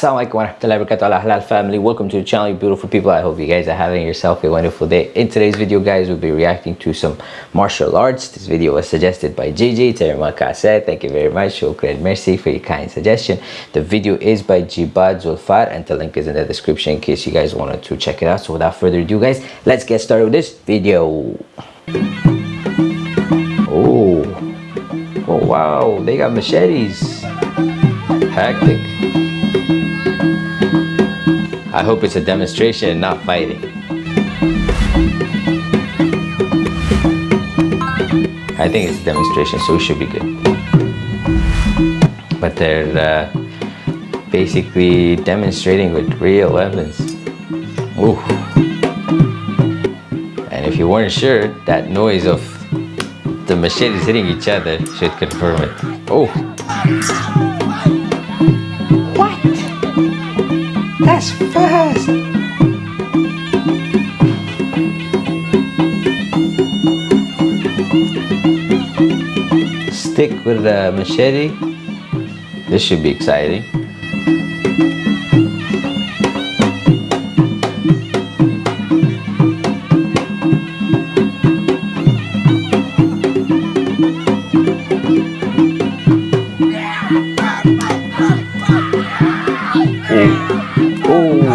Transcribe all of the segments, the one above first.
Assalamualaikum warahmatullahi wabarakatuh. Halal family. Welcome to the channel you beautiful people. I hope you guys are having yourself a wonderful day. In today's video guys we'll be reacting to some martial arts. This video was suggested by jj Terimaka said thank you very much. Shukran mercy for your kind suggestion. The video is by jibad zulfar and the link is in the description in case you guys wanted to check it out. So without further ado guys let's get started with this video. Oh. Oh wow. They got machetes. Hectic I hope it's a demonstration and not fighting. I think it's a demonstration, so we should be good. But they're uh, basically demonstrating with real weapons. Ooh. And if you weren't sure, that noise of the machetes hitting each other should confirm it. Oh. Stick with the machete. This should be exciting. oh,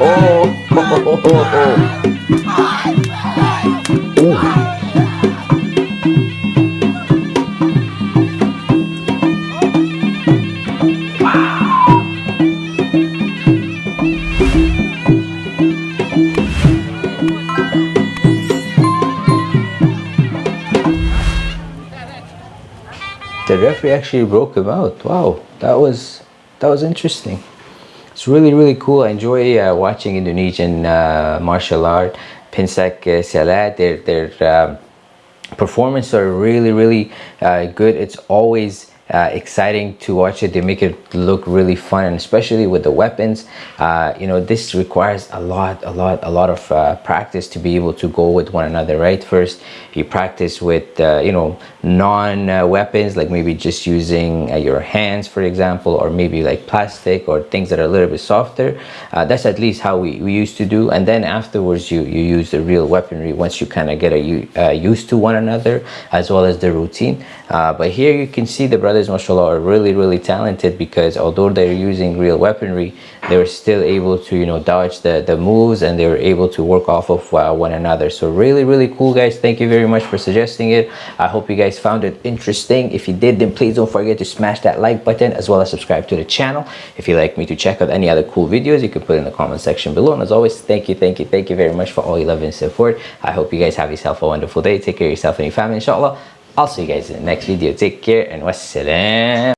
oh, oh. The referee actually broke him out. Wow, that was that was interesting. It's really really cool. I enjoy uh, watching indonesian uh, martial art pencak uh, their their um, performance are really really uh, good. It's always uh, exciting to watch it. They make it look really fun and especially with the weapons. Uh, you know this requires a lot a lot a lot of uh, practice to be able to go with one another right? First you practice with uh, you know non uh, weapons like maybe just using uh, your hands for example or maybe like plastic or things that are a little bit softer. That's at least how we, we used to do. And then afterwards you you use the real weaponry once you kind of get a, used to one another as well as the routine. But here you can see the brother brothers mashallah are really really talented because although they're using real weaponry they were still able to you know dodge the the moves and they were able to work off of uh, one another. So really really cool guys. Thank you very much for suggesting it. I hope you guys found it interesting. If you did then please don't forget to smash that like button as well as subscribe to the channel. If you'd like me to check out any other cool videos you can put in the comment section below. And as always thank you thank you thank you very much for all your love and support. I hope you guys have yourself a wonderful day. Take care of yourself and your family inshallah I'll see you guys in the next video. Take care and wassalam.